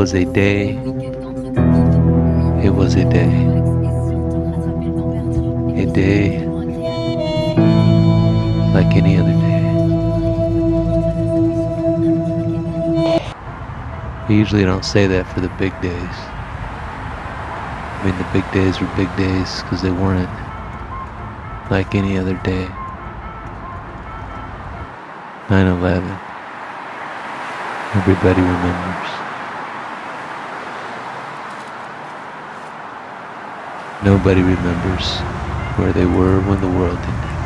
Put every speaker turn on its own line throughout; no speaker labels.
was a day. It was a day. A day like any other day. I usually don't say that for the big days. I mean, the big days were big days because they weren't like any other day. 9 11. Everybody remembers. Nobody remembers where they were when the world ended.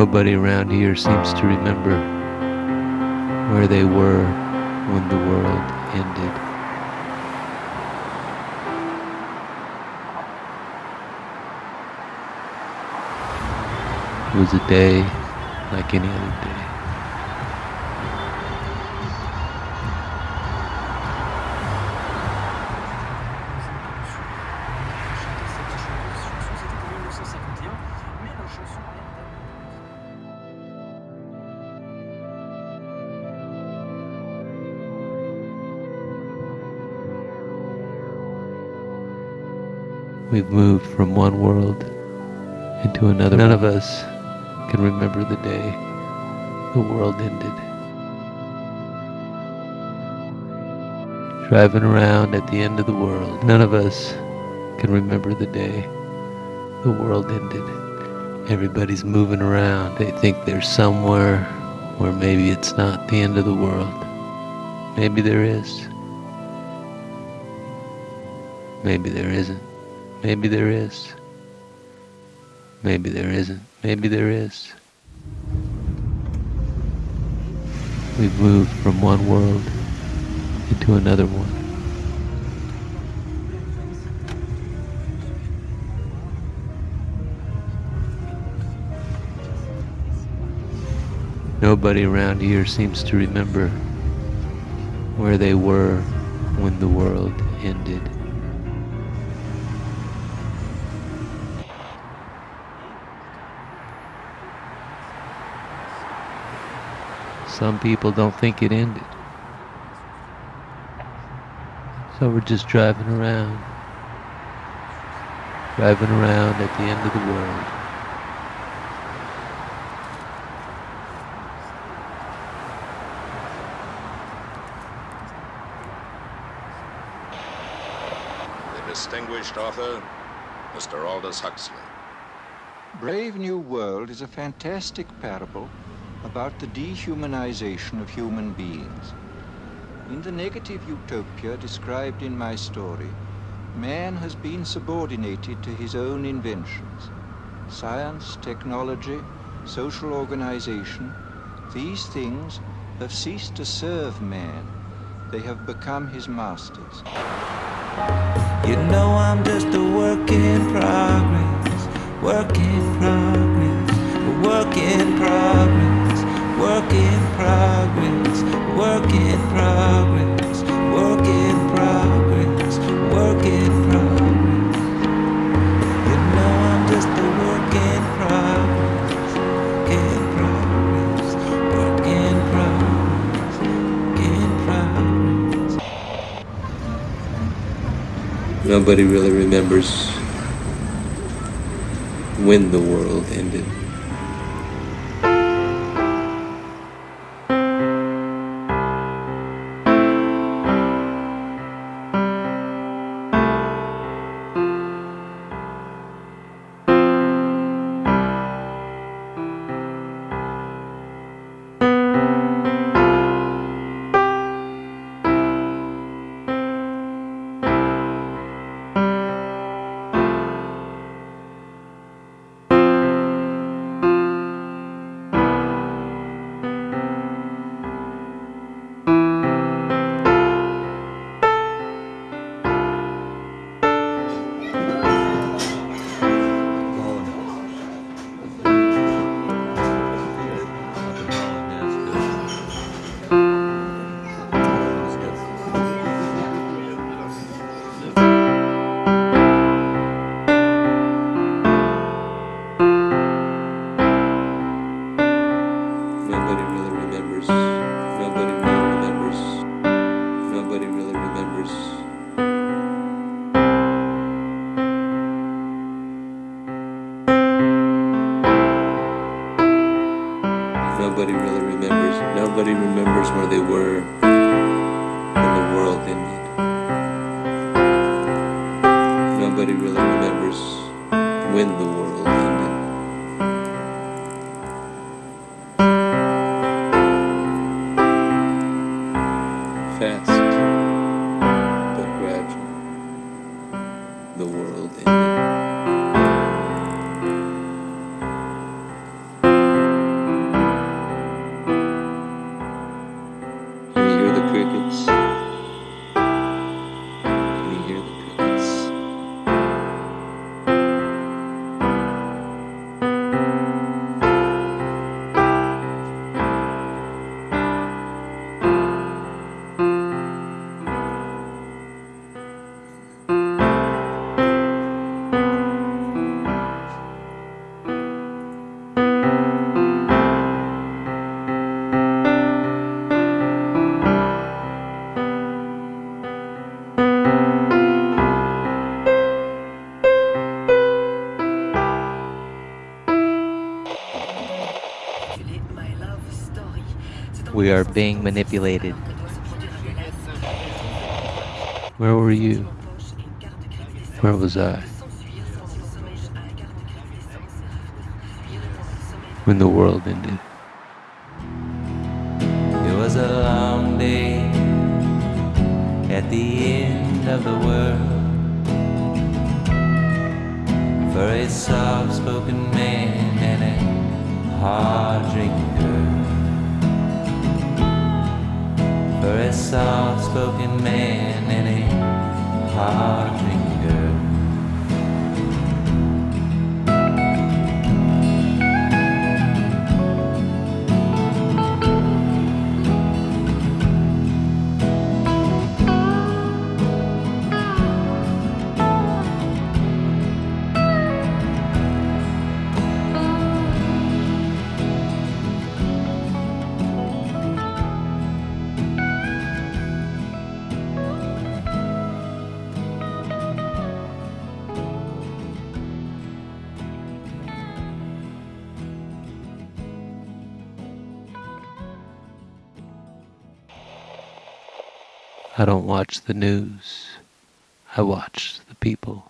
Nobody around here seems to remember where they were when the world ended. It was a day like any other day. We've moved from one world into another. None of us can remember the day the world ended. Driving around at the end of the world. None of us can remember the day the world ended. Everybody's moving around. They think they're somewhere where maybe it's not the end of the world. Maybe there is. Maybe there isn't. Maybe there is. Maybe there isn't. Maybe there is. We've moved from one world into another one. Nobody around here seems to remember where they were when the world ended. Some people don't think it ended. So we're just driving around. Driving around at the end of the world.
The distinguished author, Mr. Aldous Huxley.
Brave New World is a fantastic parable about the dehumanization of human beings. In the negative utopia described in my story, man has been subordinated to his own inventions. Science, technology, social organization, these things have ceased to serve man. They have become his masters.
You know I'm just a work in progress, work in progress, a work in progress, work in progress, work in progress, work in progress, work in progress. You know I'm just a work in progress, work in progress, work in progress, work in progress.
Nobody really remembers when the world ended. Nobody really remembers. Nobody remembers where they were when the world ended. Nobody really remembers when the world ended. Fast,
We are being manipulated.
Where were you? Where was I? When the world ended.
It was a long day at the end of the world for a soft spoken man and a hard drinking girl. For a soft spoken man and a hard
I don't watch the news. I watch the people.